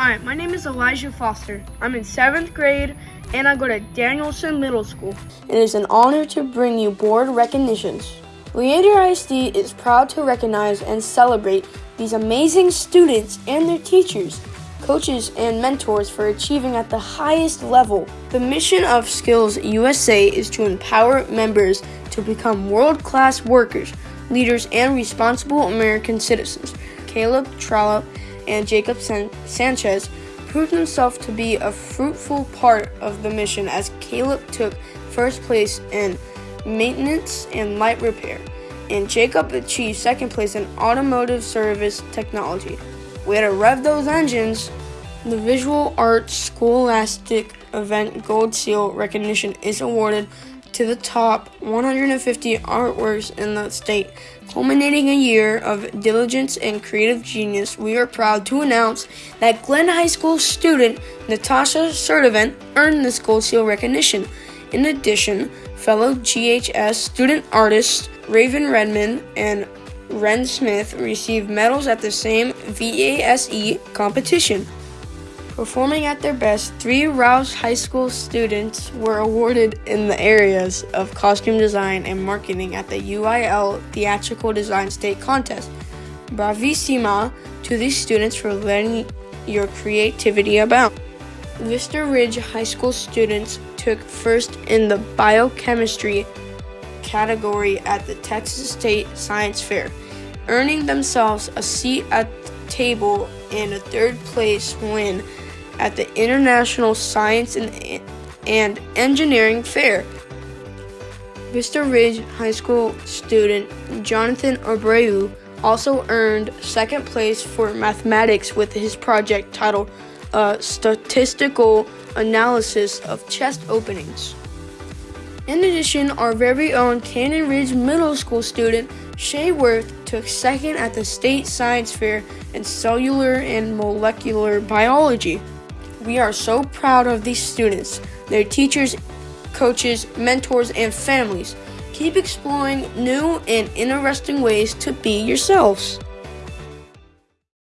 Hi, my name is Elijah Foster. I'm in seventh grade and I go to Danielson Middle School. It is an honor to bring you board recognitions. Leander ISD is proud to recognize and celebrate these amazing students and their teachers, coaches, and mentors for achieving at the highest level. The mission of Skills USA is to empower members to become world class workers, leaders, and responsible American citizens. Caleb Trollope and Jacob San- Sanchez proved himself to be a fruitful part of the mission as Caleb took first place in maintenance and light repair, and Jacob achieved second place in automotive service technology. Way to rev those engines! The Visual Arts Scholastic Event Gold Seal recognition is awarded to the top 150 artworks in the state. Culminating a year of diligence and creative genius, we are proud to announce that Glenn High School student Natasha Sertivant earned this Gold Seal recognition. In addition, fellow GHS student artists Raven Redmond and Ren Smith received medals at the same VASE competition. Performing at their best, three Rouse High School students were awarded in the areas of costume design and marketing at the UIL Theatrical Design State Contest. Bravissima to these students for letting your creativity abound. Vista Ridge High School students took first in the biochemistry category at the Texas State Science Fair, earning themselves a seat at the table and a third place win at the International Science and, and Engineering Fair. Vista Ridge High School student Jonathan Abreu also earned second place for mathematics with his project titled Statistical Analysis of Chest Openings. In addition, our very own Canyon Ridge Middle School student Shay Worth took second at the State Science Fair in Cellular and Molecular Biology. We are so proud of these students, their teachers, coaches, mentors, and families. Keep exploring new and interesting ways to be yourselves.